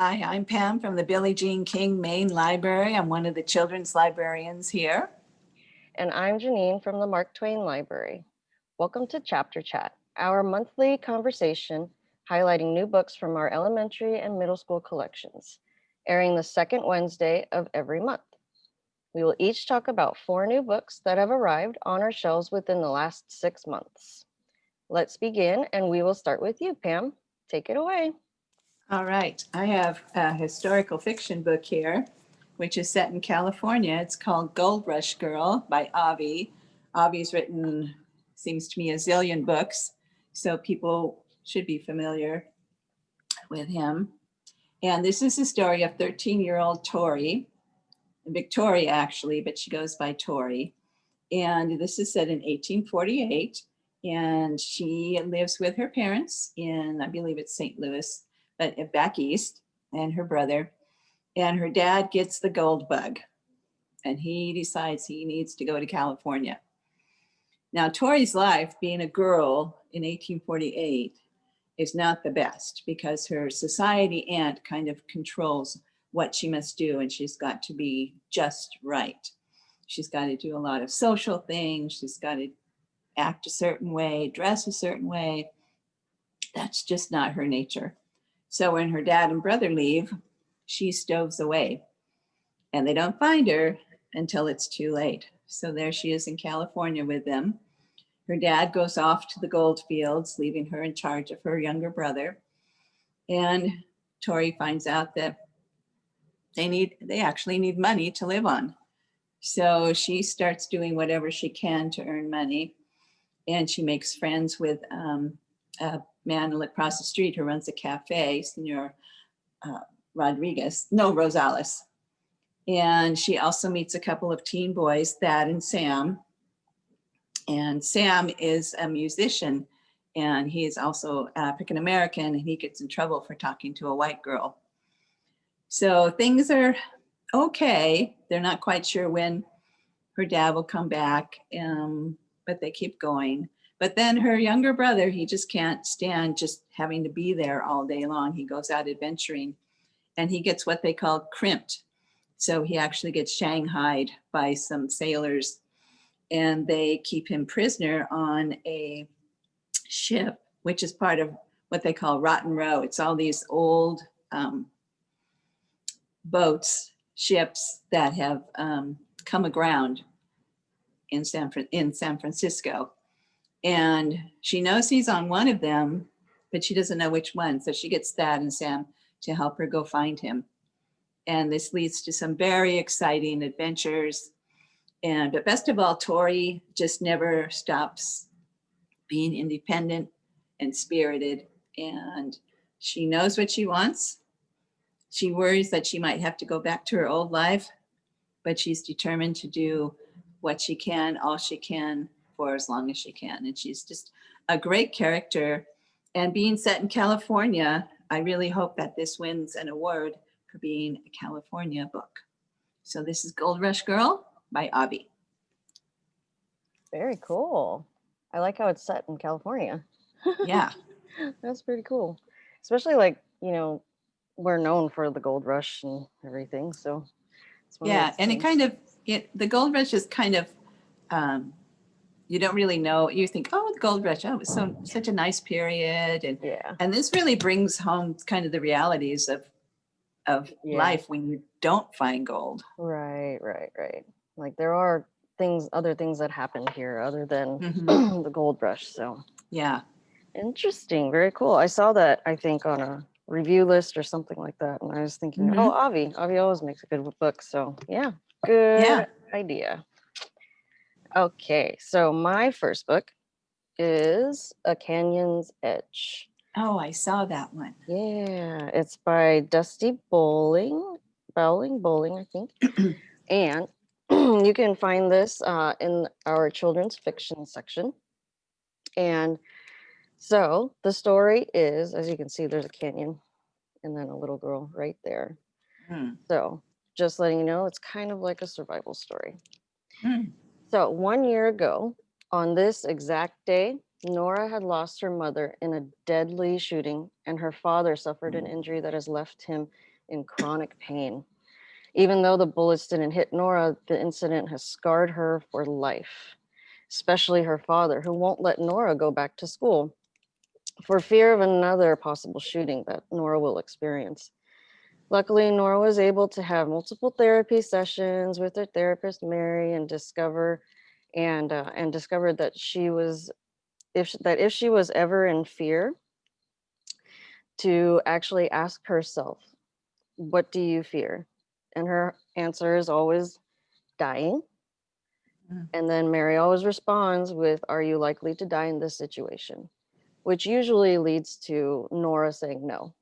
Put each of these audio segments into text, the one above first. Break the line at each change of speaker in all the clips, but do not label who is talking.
Hi, I'm Pam from the Billie Jean King Main Library. I'm one of the children's librarians here.
And I'm Janine from the Mark Twain Library. Welcome to Chapter Chat, our monthly conversation highlighting new books from our elementary and middle school collections, airing the second Wednesday of every month. We will each talk about four new books that have arrived on our shelves within the last six months. Let's begin, and we will start with you, Pam. Take it away.
All right, I have a historical fiction book here, which is set in California. It's called Gold Rush Girl by Avi. Avi's written, seems to me, a zillion books, so people should be familiar with him. And this is the story of 13-year-old Tori, Victoria actually, but she goes by Tori. And this is set in 1848, and she lives with her parents in, I believe it's St. Louis, Uh, but back east and her brother and her dad gets the gold bug and he decides he needs to go to California. Now Tori's life being a girl in 1848 is not the best because her society aunt kind of controls what she must do and she's got to be just right. She's got to do a lot of social things. She's got to act a certain way, dress a certain way. That's just not her nature. So when her dad and brother leave, she stoves away and they don't find her until it's too late. So there she is in California with them. Her dad goes off to the gold fields, leaving her in charge of her younger brother. And Tori finds out that they need, they actually need money to live on. So she starts doing whatever she can to earn money. And she makes friends with um, a man across the street who runs a cafe, Senor uh, Rodriguez, no, Rosales. And she also meets a couple of teen boys, Thad and Sam. And Sam is a musician and he is also African American and he gets in trouble for talking to a white girl. So things are okay. They're not quite sure when her dad will come back, um, but they keep going. But then her younger brother, he just can't stand just having to be there all day long. He goes out adventuring and he gets what they call crimped. So he actually gets shanghaied by some sailors and they keep him prisoner on a ship, which is part of what they call Rotten Row. It's all these old um, boats, ships that have um, come aground in San, in San Francisco. And she knows he's on one of them, but she doesn't know which one. So she gets Thad and Sam to help her go find him. And this leads to some very exciting adventures. And but best of all, Tori just never stops being independent and spirited. And she knows what she wants. She worries that she might have to go back to her old life, but she's determined to do what she can, all she can for as long as she can. And she's just a great character. And being set in California, I really hope that this wins an award for being a California book. So this is Gold Rush Girl by Avi.
Very cool. I like how it's set in California.
Yeah.
That's pretty cool. Especially like, you know, we're known for the gold rush and everything. So
yeah, and it kind of, it, the gold rush is kind of um, you don't really know. You think, oh, the gold rush, oh, it was so such a nice period, and
yeah,
and this really brings home kind of the realities of of
Yeah.
life when you don't find gold.
right, right, right. Like there are things, other things that happen here other than
Mhm.
the gold rush. So
Yeah,
interesting, very cool. I saw that I think on a review list or something like that, and I was thinking, oh, Avi, Avi always makes a good book. So yeah, good
Yeah.
idea. Okay, so my first book is A Canyon's Edge.
Oh, I saw that one.
Yeah, it's by Dusty Bowling, Bowling, Bowling, I think. and you can find this uh, in our children's fiction section. And so the story is, as you can see, there's a canyon and then a little girl right there.
Hmm.
So just letting you know, it's kind of like a survival story.
Hmm.
So one year ago, on this exact day, Nora had lost her mother in a deadly shooting, and her father suffered an mm. injury that has left him in chronic pain. Even though the bullets didn't hit Nora, the incident has scarred her for life, especially her father, who won't let Nora go back to school for fear of another possible shooting that Nora will experience. Luckily, Nora was able to have multiple therapy sessions with her therapist, Mary, and discover and uh, and discovered that she was if that if she was ever in fear to actually ask herself what do you fear? And her answer is always dying.
Mm.
and then mary always responds with are you likely to die in this situation? which usually leads to nora saying no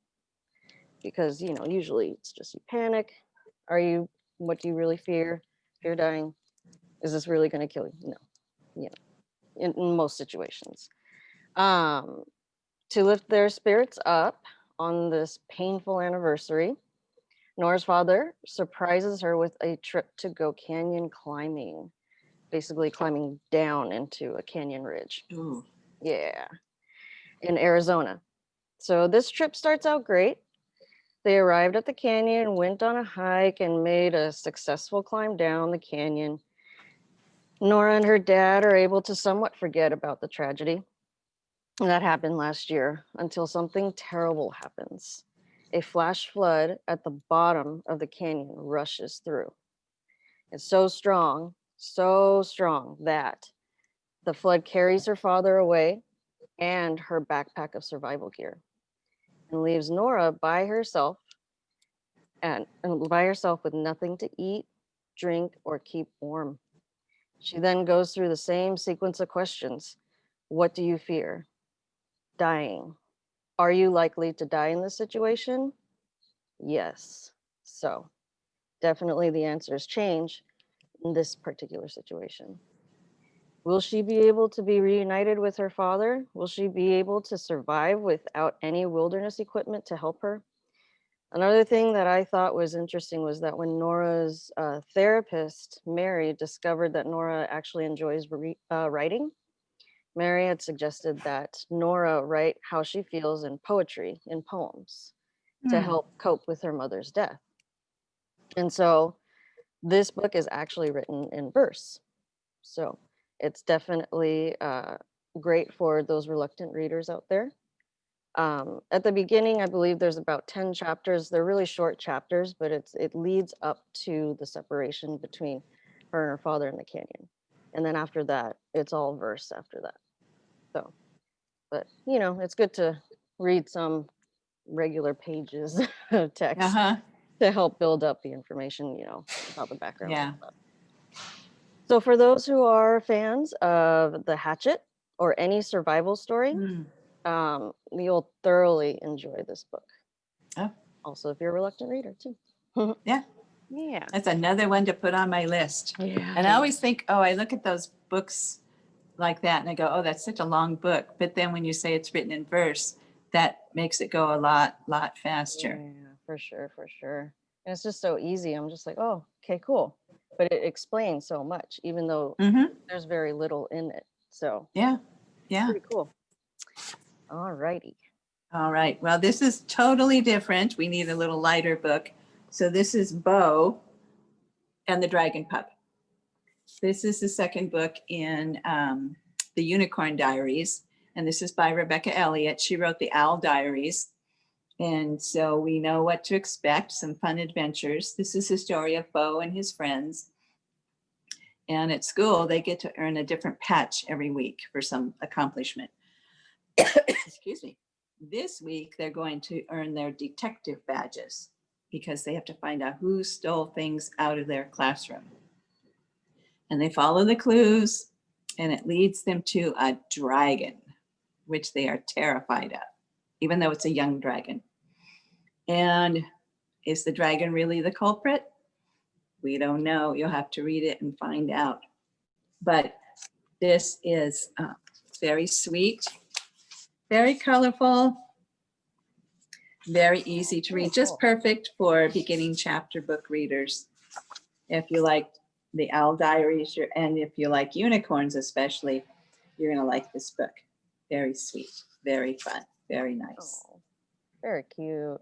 because you know usually it's just you panic. Are you what do you really fear? Fear dying? Is this really going to kill you? No. You know in, in most situations. Um to lift their spirits up on this painful anniversary nora's father surprises her with a trip to go canyon climbing basically climbing down into a canyon ridge.
Ooh.
yeah. In arizona. So this trip starts out great they arrived at the canyon, went on a hike, and made a successful climb down the canyon. Nora and her dad are able to somewhat forget about the tragedy that happened last year until something terrible happens. A flash flood at the bottom of the canyon rushes through. It's so strong, so strong that the flood carries her father away and her backpack of survival gear and leaves Nora by herself and, and by herself with nothing to eat, drink, or keep warm. She then goes through the same sequence of questions. What do you fear? Dying. Are you likely to die in this situation? Yes. So definitely the answers change in this particular situation. Will she be able to be reunited with her father? Will she be able to survive without any wilderness equipment to help her? Another thing that I thought was interesting was that when Nora's uh, therapist, Mary, discovered that Nora actually enjoys re- uh, writing, Mary had suggested that Nora write how she feels in poetry, in poems, to
Hmm.
help cope with her mother's death. And so this book is actually written in verse. So it's definitely uh, great for those reluctant readers out there. Um, at the beginning, I believe there's about 10 chapters. They're really short chapters, but it's it leads up to the separation between her and her father in the canyon. And then after that, it's all verse after that. So, but you know, it's good to read some regular pages of text
Uh-huh.
to help build up the information, you know, about the background.
Yeah.
Stuff. So for those who are fans of The Hatchet or any survival story,
Hmm.
um, you'll thoroughly enjoy this book.
Oh.
Also, if you're a reluctant reader too.
Yeah.
Yeah.
That's another one to put on my list.
Yeah.
And I always think, oh, I look at those books like that and I go, oh, that's such a long book. But then when you say it's written in verse, that makes it go a lot, lot faster.
Yeah, for sure, for sure. And it's just so easy. I'm just like, oh, okay, cool. But it explains so much, even though
hmm
there's very little in it. So
Yeah. Yeah.
pretty cool. All righty.
All right. Well, this is totally different. We need a little lighter book. So this is Bo and the Dragon Pup. This is the second book in um, the Unicorn Diaries. And this is by Rebecca Elliott. She wrote the Owl Diaries. And so we know what to expect, some fun adventures. This is the story of Bo and his friends. And at school, they get to earn a different patch every week for some accomplishment. Excuse me. This week, they're going to earn their detective badges because they have to find out who stole things out of their classroom. And they follow the clues and it leads them to a dragon, which they are terrified of, even though it's a young dragon. And is the dragon really the culprit? We don't know. You'll have to read it and find out. But this is uh, very sweet, very colorful, very easy to read, just perfect for beginning chapter book readers. If you like the Owl Diaries, and if you like unicorns especially, you're gonna like this book. Very sweet, very fun, very nice.
Oh, very cute.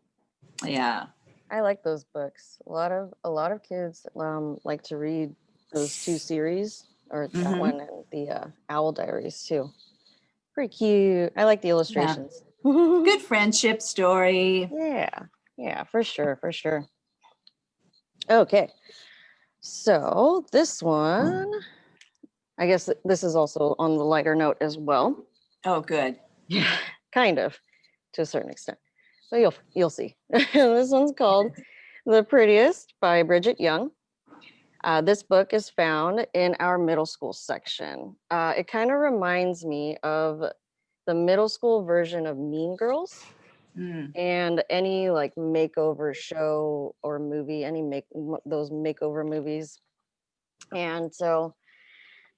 Yeah.
I like those books. A lot of a lot of kids um, like to read those two series, or that
Mhm.
one and the uh, Owl Diaries too. Pretty cute. I like the illustrations. Good.
Good friendship story.
Yeah, yeah, for sure, for sure. Okay, so this one, I guess this is also on the lighter note as well.
Oh, good.
Yeah, kind of, to a certain extent. But you'll you'll see. this one's called "The Prettiest" by Brigit Young. Uh, this book is found in our middle school section. Uh, it kind of reminds me of the middle school version of Mean Girls
Mm,
and any like makeover show or movie, any make those makeover movies. And so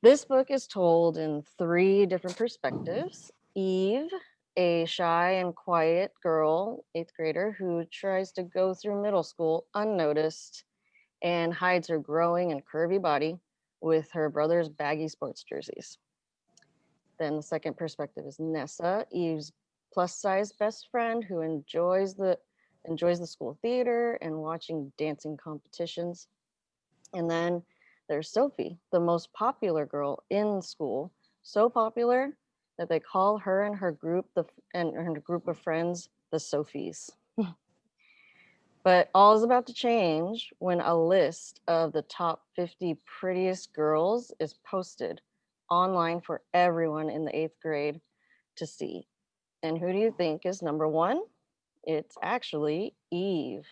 this book is told in three different perspectives. Eve, a shy and quiet girl, eighth grader, who tries to go through middle school unnoticed and hides her growing and curvy body with her brother's baggy sports jerseys. Then the second perspective is Nessa, Eve's plus size best friend who enjoys the enjoys the school theater and watching dancing competitions. And then there's Sophie, the most popular girl in school, so popular that they call her and her group the and her group of friends the Sophies. but all is about to change when a list of the top 50 prettiest girls is posted online for everyone in the eighth grade to see. And who do you think is number one? It's actually Eve,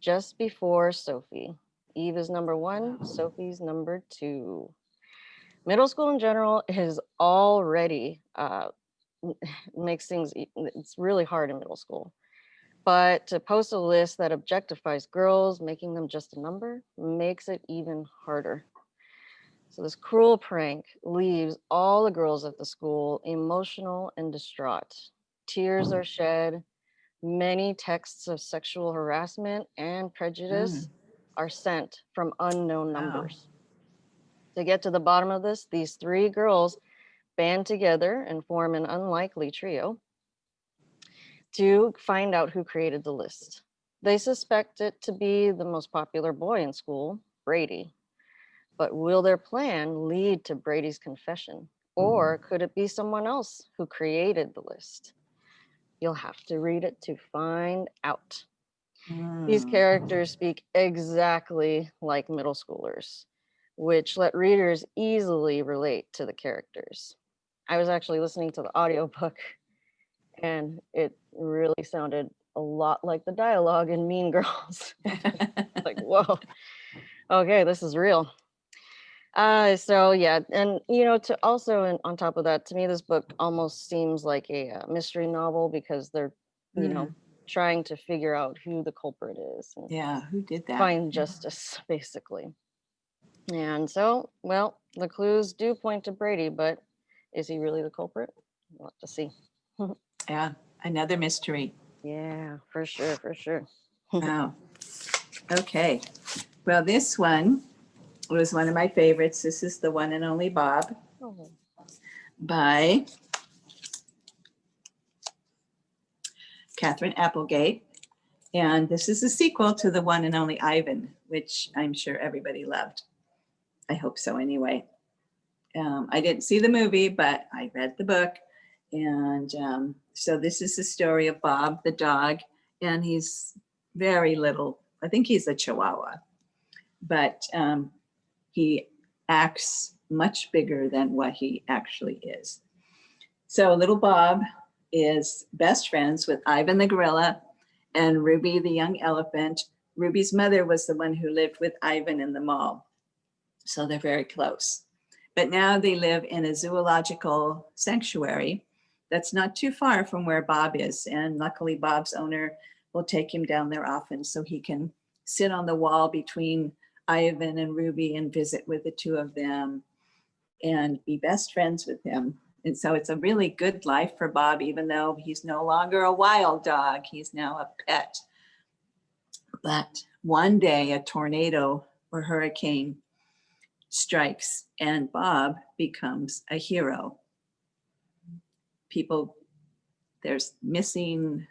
just before Sophie. Eve is number one, Sophie's number two. Middle school in general is already uh, makes things, it's really hard in middle school. But to post a list that objectifies girls, making them just a number, makes it even harder. So this cruel prank leaves all the girls at the school emotional and distraught. Tears are shed. Many texts of sexual harassment and prejudice are sent from unknown numbers. To get to the bottom of this, these three girls band together and form an unlikely trio to find out who created the list. They suspect it to be the most popular boy in school, Brady. But will their plan lead to Brady's confession? Or could it be someone else who created the list? You'll have to read it to find out. These
mm.
characters speak exactly like middle schoolers, which let readers easily relate to the characters. I was actually listening to the audiobook and it really sounded a lot like the dialogue in Mean Girls. like, whoa, okay, this is real. Uh, so yeah, and you know, to also and on top of that, to me, this book almost seems like a uh, mystery novel because they're, you know, trying to figure out who the culprit is and
yeah, who did that?
find justice, basically. And so, well, the clues do point to Brady, but is he really the culprit? We'll have to see.
Yeah, another mystery.
Yeah, for sure, for sure.
Wow. Okay. Well, this one was one of my favorites. This is the one and only Bob
Oh,
by Katherine Applegate. And this is a sequel to the one and only Ivan, which I'm sure everybody loved. I hope so anyway. Um, I didn't see the movie, but I read the book. And um, so this is the story of Bob the dog, and he's very little. I think he's a Chihuahua, but um, he acts much bigger than what he actually is. So little Bob is best friends with Ivan the gorilla and Ruby the young elephant. Ruby's mother was the one who lived with Ivan in the mall. So they're very close. But now they live in a zoological sanctuary that's not too far from where Bob is. And luckily, Bob's owner will take him down there often so he can sit on the wall between Ivan and Ruby and visit with the two of them and be best friends with him. And so it's a really good life for Bob, even though he's no longer a wild dog, he's now a pet. But one day a tornado or hurricane strikes and Bob becomes a hero. people, there's missing,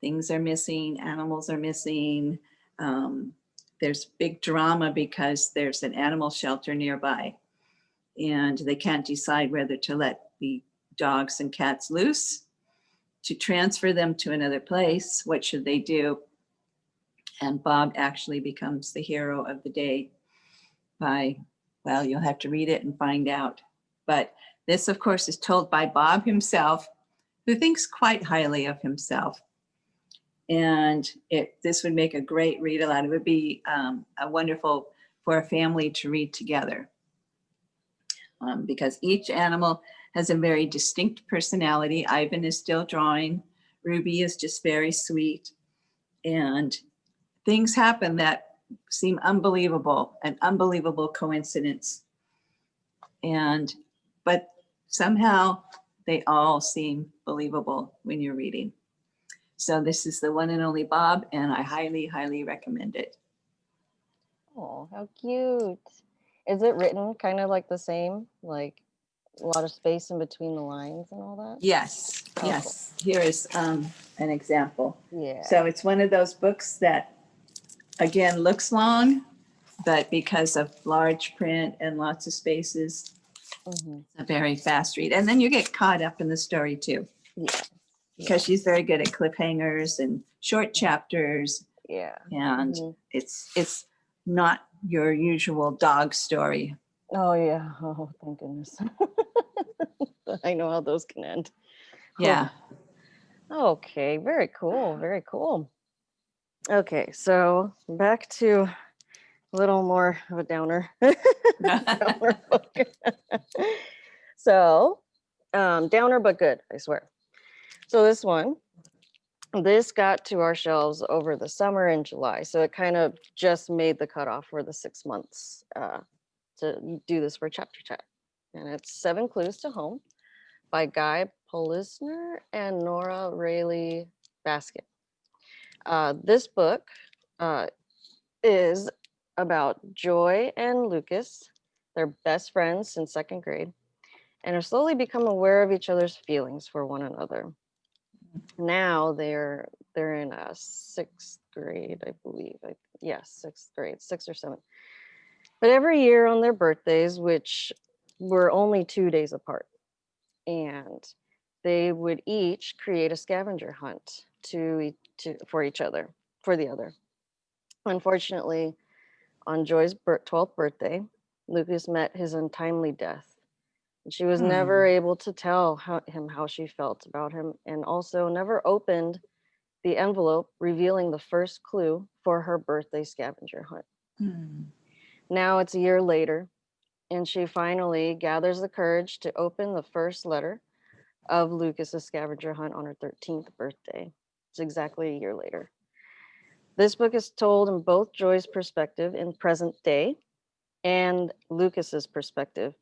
things are missing, animals are missing. Um, there's big drama because there's an animal shelter nearby and they can't decide whether to let the dogs and cats loose to transfer them to another place. What should they do? And Bob actually becomes the hero of the day by, well, you'll have to read it and find out. But this, of course, is told by Bob himself, who thinks quite highly of himself. And it, this would make a great read aloud. It would be um, a wonderful for a family to read together. Um, because each animal has a very distinct personality. Ivan is still drawing. Ruby is just very sweet. And things happen that seem unbelievable, an unbelievable coincidence. And, but somehow they all seem believable when you're reading. So this is the one and only Bob, and I highly, highly recommend it.
Oh, how cute. Is it written kind of like the same, like a lot of space in between the lines and all that?
Yes,
Oh, cool.
yes. Here is um, an example.
Yeah.
So it's one of those books that, again, looks long, but because of large print and lots of spaces,
Mhm.
a very fast read. And then you get caught up in the story too,
Yeah.
because she's very good at cliffhangers and short chapters.
Yeah.
And
Mhm.
it's, it's not your usual dog story.
Oh, yeah. Oh, thank goodness. I know how those can end.
Yeah.
Okay, very cool, very cool. Okay, so back to a little more of a downer. downer so, um, downer but good, I swear. So this one, this got to our shelves over the summer in July. So it kind of just made the cutoff for the six months uh, to do this for chapter chat. And it's Seven Clues to Home by Guy Polisner and Nora Raleigh Baskin. Uh, this book uh, is about Joy and Lucas. They're best friends since second grade and have slowly become aware of each other's feelings for one another. Now they're they're in a sixth grade, I believe. Yes, sixth grade, sixth or seventh. But every year on their birthdays, which were only two days apart, and they would each create a scavenger hunt to, to for each other, for the other. Unfortunately, on Joy's 12th birthday, Lucas met his untimely death. And she was never able to tell how, him how she felt about him and also never opened the envelope revealing the first clue for her birthday scavenger hunt.
Hmm.
Now it's a year later, and she finally gathers the courage to open the first letter of Lucas's scavenger hunt on her 13th birthday. It's exactly a year later. This book is told in both Joy's perspective in present day and Lucas's perspective,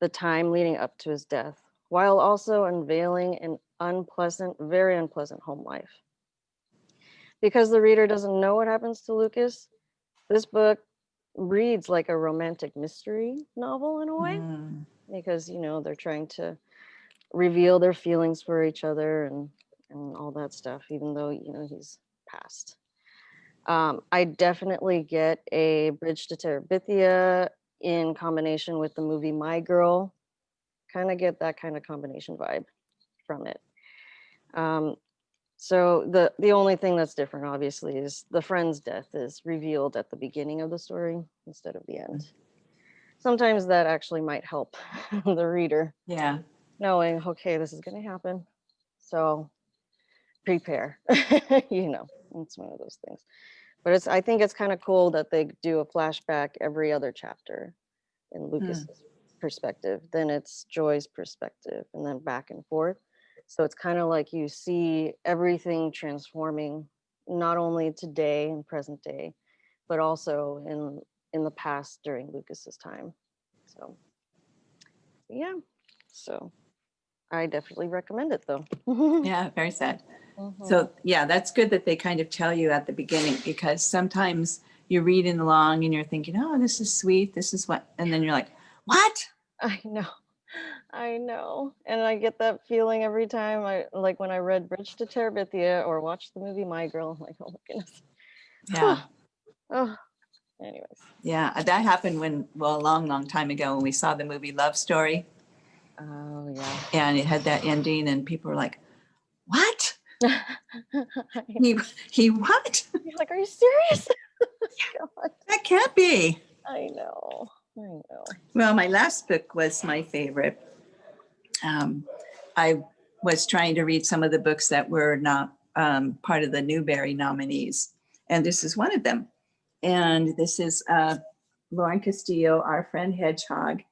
the time leading up to his death, while also unveiling an unpleasant, very unpleasant home life. Because the reader doesn't know what happens to Lucas, this book reads like a romantic mystery novel in a way
Hmm.
because you know they're trying to reveal their feelings for each other and and all that stuff even though you know he's passed. Um, i definitely get a bridge to terabithia in combination with the movie my girl. Kind of get that kind of combination vibe from it. Um, so the the only thing that's different obviously is the friend's death is revealed at the beginning of the story instead of the end. Sometimes that actually might help the reader
Yeah.
knowing okay this is going to happen. So prepare you know it's one of those things. But it's i think it's kind of cool that they do a flashback every other chapter in hmm. lucas's perspective then it's joy's perspective and then back and forth. So it's kind of like you see everything transforming not only today and present day but also in in the past during lucas's time. So yeah so i definitely recommend it though
Yeah, very sad.
Mhm.
So yeah, that's good that they kind of tell you at the beginning because sometimes you're reading along and you're thinking, oh, this is sweet. This is what, and then you're like, what?
i know I know. And I get that feeling every time I like when I read Bridge to Terabithia or watched the movie My Girl. I'm like, oh my goodness.
Yeah.
Oh, anyways.
Yeah. That happened when, well, a long, long time ago when we saw the movie Love Story
Oh yeah.
and it had that ending and people were like, what? He, he what?
like, are you serious?
That can't be.
I know. I know.
Well, my last book was my favorite. Um, I was trying to read some of the books that were not um, part of the Newbery nominees, and this is one of them. And this is uh, Lauren Castillo, Our Friend Hedgehog,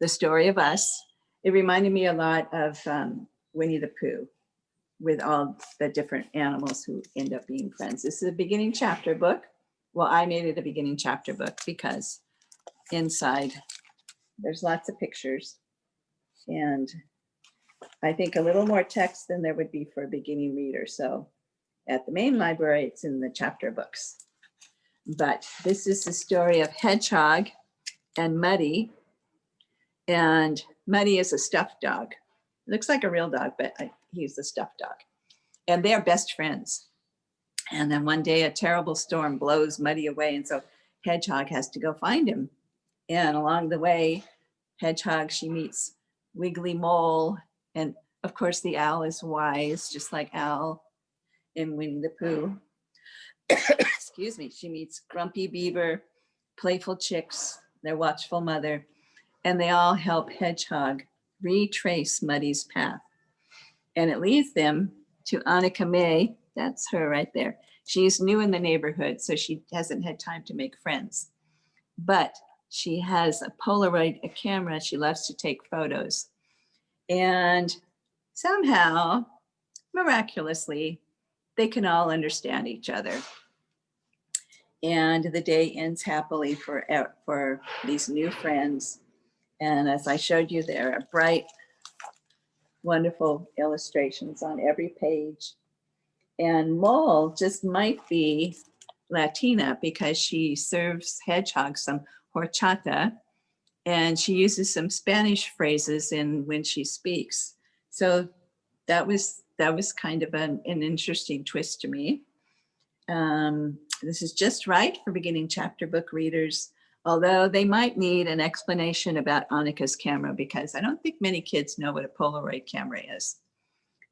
The Story of Us. It reminded me a lot of um, Winnie the Pooh with all the different animals who end up being friends. This is a beginning chapter book. Well, I made it a beginning chapter book because inside. There's lots of pictures. And I think a little more text than there would be for a beginning reader. So at the main library, it's in the chapter books. But this is the story of Hedgehog and Muddy. And Muddy is a stuffed dog. Looks like a real dog, but I- he's a stuffed dog. And they're best friends. And then one day a terrible storm blows Muddy away. And so Hedgehog has to go find him. And along the way, Hedgehog, she meets Wiggly Mole. And of course, the owl is wise, just like Owl in Winnie the Pooh. Excuse me. She meets Grumpy Beaver, Playful Chicks, their watchful mother, and they all help Hedgehog retrace Muddy's path. And it leads them to Annika May. That's her right there. She's new in the neighborhood, so she hasn't had time to make friends. But she has a Polaroid a camera. She loves to take photos. And somehow, miraculously, they can all understand each other. And the day ends happily for, for these new friends. And as I showed you, there are bright, wonderful illustrations on every page. And Mole just might be Latina because she serves hedgehogs some horchata and she uses some Spanish phrases in when she speaks. So that was that was kind of an, an interesting twist to me. Um, this is just right for beginning chapter book readers, although they might need an explanation about Annika's camera because I don't think many kids know what a Polaroid camera is,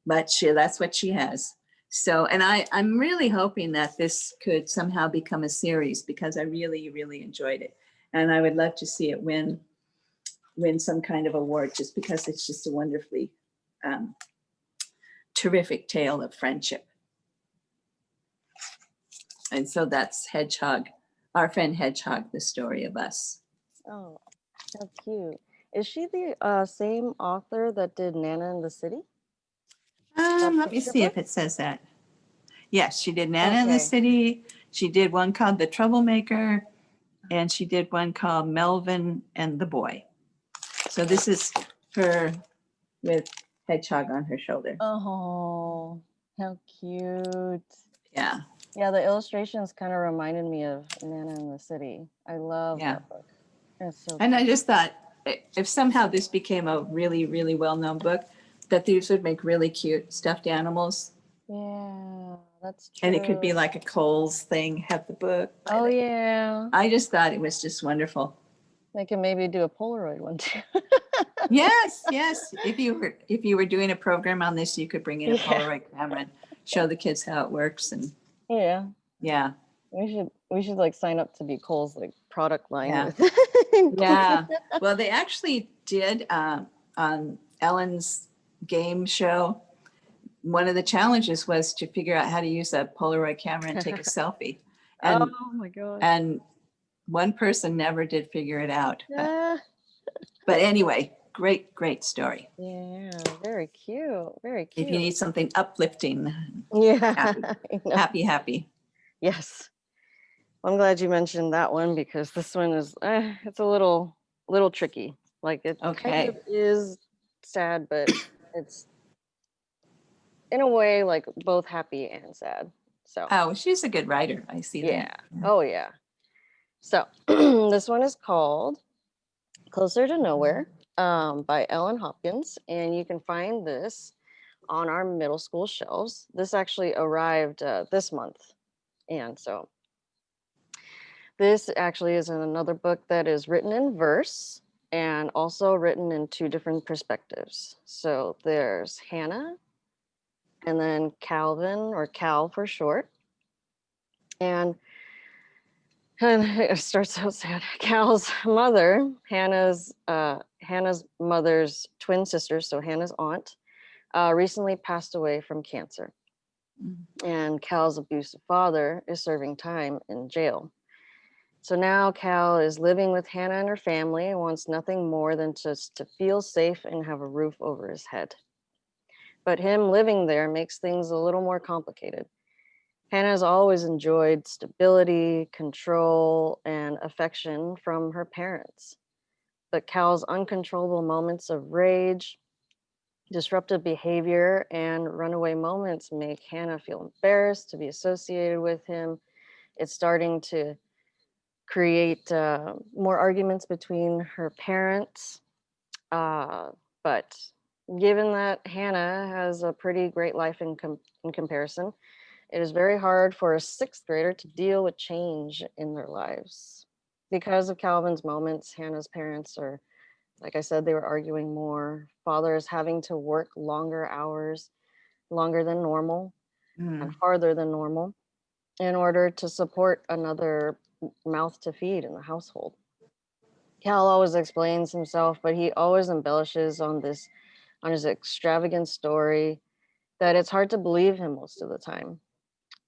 but she, that's what she has. So, and I, I'm really hoping that this could somehow become a series because I really, really enjoyed it. And I would love to see it win, win some kind of award just because it's just a wonderfully um, terrific tale of friendship. And so that's Hedgehog, our friend Hedgehog, the story of us.
Oh, how cute. Is she the uh, same author that did Nana in the City?
Um, let me see if it says that. Yes, she did Nana in the City. She did one called The Troublemaker. And she did one called Melvin and the Boy. So this is her with Hedgehog on her shoulder.
Oh, how cute.
Yeah,
Yeah, the illustrations kind of reminded me of Nana in the City. I love
Yeah.
that book. So
and I just thought if somehow this became a really, really well-known book, that these would make really cute stuffed animals.
yeah, that's true.
And it could be like a Kohl's thing, have the book.
oh yeah,
I just thought it was just wonderful.
they can maybe do a Polaroid one too.
Yes, yes. If you were, if you were doing a program on this, you could bring in a
Yeah.
Polaroid camera and show the kids how it works and,
yeah,
yeah,
we should we should like sign up to be Kohl's like product line.
Yeah. yeah. Well, they actually did, um, on Ellen's game show. One of the challenges was to figure out how to use a Polaroid camera and take a selfie. And,
oh my god.
and one person never did figure it out. But-
Ah,
But anyway, great, great story.
yeah, very cute. Very cute.
If you need something uplifting,
yeah.
happy. Happy, happy.
Yes. I'm glad you mentioned that one because this one is eh, it's a little little tricky. Like it
Okay.
kind of is sad, but it's in a way like both happy and sad. So
Oh, she's a good writer. I see that.
yeah. Oh yeah. So this one is called Closer to Nowhere um, by Ellen Hopkins, and you can find this on our middle school shelves. This actually arrived uh, this month, and so this actually is another book that is written in verse and also written in two different perspectives. So there's Hannah and then Calvin or Cal for short. And, and it starts out sad. Cal's mother, Hannah's uh, Hannah's mother's twin sister, so Hannah's aunt, uh, recently passed away from cancer.
Mm.
And Cal's abusive father is serving time in jail. So now Cal is living with Hannah and her family and wants nothing more than just to feel safe and have a roof over his head. But him living there makes things a little more complicated. Hannah's always enjoyed stability, control, and affection from her parents. But Cal's uncontrollable moments of rage, disruptive behavior, and runaway moments make Hannah feel embarrassed to be associated with him. It's starting to create uh, more arguments between her parents. Uh, but given that Hannah has a pretty great life in, com in comparison, it is very hard for a sixth grader to deal with change in their lives. Because of Calvin's moments, Hannah's parents are, like I said, they were arguing more. Father is having to work longer hours, longer than normal
Mm.
and farther than normal in order to support another mouth to feed in the household. Cal always explains himself, but he always embellishes on this, on his extravagant story that it's hard to believe him most of the time.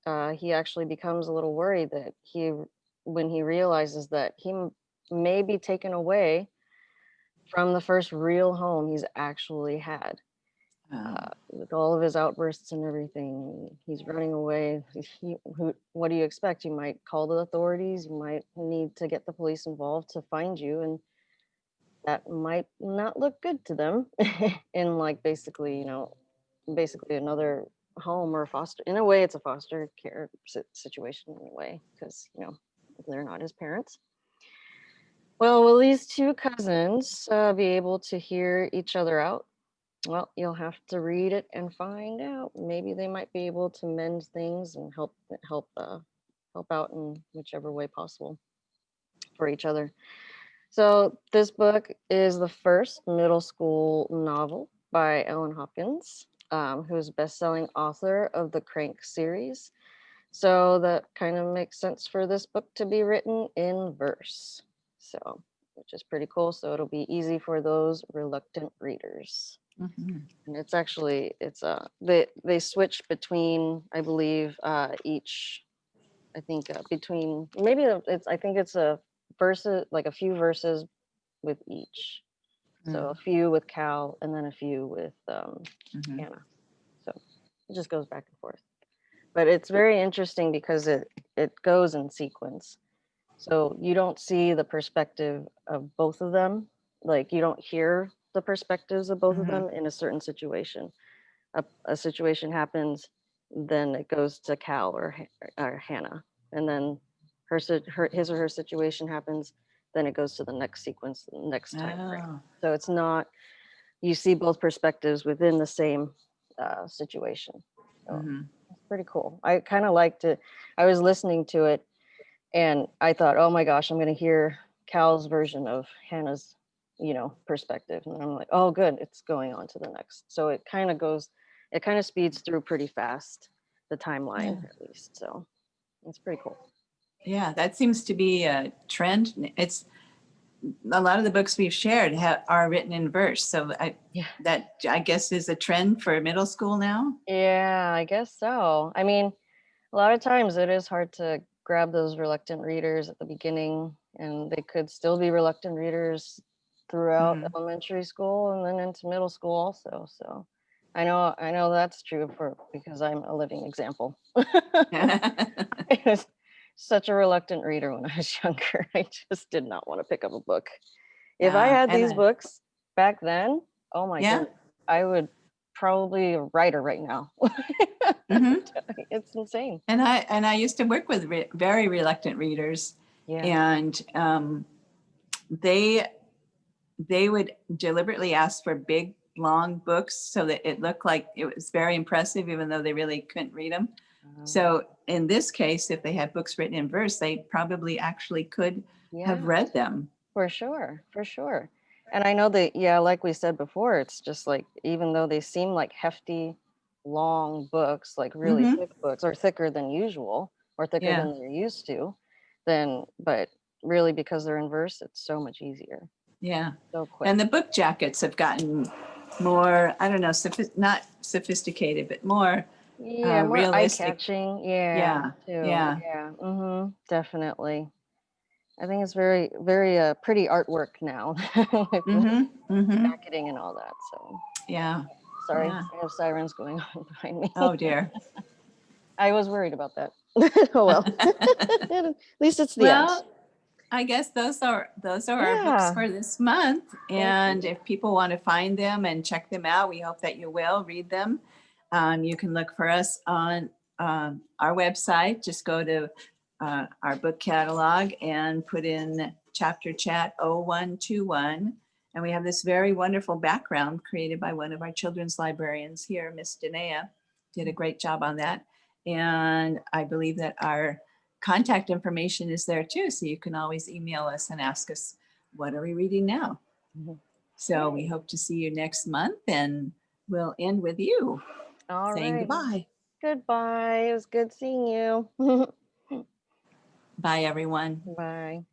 Uh, he actually becomes a little worried that he, when he realizes that he m- may be taken away from the first real home he's actually had uh, with all of his outbursts and everything, he's running away. He, who, what do you expect? You might call the authorities. You might need to get the police involved to find you, and that might not look good to them. in like basically, you know, basically another home or foster. In a way, it's a foster care situation in a way because you know they're not his parents. Well, will these two cousins uh, be able to hear each other out? Well, you'll have to read it and find out. Maybe they might be able to mend things and help help uh, help out in whichever way possible for each other. So this book is the first middle school novel by Ellen Hopkins, um, who is best-selling author of the Crank series. So that kind of makes sense for this book to be written in verse. So, which is pretty cool. So it'll be easy for those reluctant readers
mhm.
and it's actually it's uh they they switch between i believe uh each i think uh, between maybe it's i think it's a verses like a few verses with each so a few with cal and then a few with um
Mhm.
hannah. So it just goes back and forth. But it's very interesting because it it goes in sequence. So you don't see the perspective of both of them. Like you don't hear the perspectives of both of
Mhm.
them in a certain situation. A, a situation happens then it goes to cal or, or hannah. And then her, her his or her situation happens then it goes to the next sequence the next time frame.
Oh,
so it's not you see both perspectives within the same uh, situation. So
mhm.
it's pretty cool. I kind of liked it. I was listening to it and i thought oh my gosh i'm going to hear cal's version of hannah's you know perspective. And i'm like oh good it's going on to the next. So it kind of goes it kind of speeds through pretty fast the timeline
Yeah.
at least so it's pretty cool
Yeah, that seems to be a trend. It's a lot of the books we've shared ha- are written in verse. So I,
Yeah.
that I guess is a trend for middle school now.
yeah i guess so i mean a lot of times it is hard to grab those reluctant readers at the beginning and they could still be reluctant readers throughout
Mhm.
elementary school and then into middle school also so i know i know that's true for because i'm a living example such a reluctant reader when I was younger. I just did not want to pick up a book. If I had these books back then, oh my
Yeah.
goodness, I would probably be a writer right now.
Mhm.
it's insane.
And I and I used to work with re- very reluctant readers,
Yeah.
and um, they they would deliberately ask for big, long books so that it looked like it was very impressive, even though they really couldn't read them.
Um,
So in this case, if they had books written in verse, they probably actually could have read them.
For sure, for sure. And I know that, yeah, like we said before, it's just like, even though they seem like hefty, long books, like really
Mhm.
thick books, or thicker than usual, or thicker
Yeah.
than they're used to, then, but really because they're in verse, it's so much easier,
Yeah.
so quick.
And the book jackets have gotten more, I don't know, sophi- not sophisticated, but more,
Yeah, more
realistic.
eye-catching, yeah,
Yeah,
too,
yeah.
yeah, mm-hmm, definitely. I think it's very, very uh, pretty artwork now, with the
Mhm, mhm,
jacketing and all that, so.
yeah.
Sorry,
Yeah.
I have sirens going on behind me.
Oh dear.
I was worried about that. oh well. At least it's the end.
Well, I guess those are, those are our books for this month. And if people want to find them and check them out, we hope that you will read them. Um, you can look for us on um, our website. Just go to uh, our book catalog and put in chapter chat 0121. And we have this very wonderful background created by one of our children's librarians here, Miss Danae. Did a great job on that. And I believe that our contact information is there too. So you can always email us and ask us, what are we reading now?
Mhm.
So we hope to see you next month and we'll end with you
All
saying
right.
goodbye.
Goodbye. It was good seeing you.
Bye, everyone.
Bye.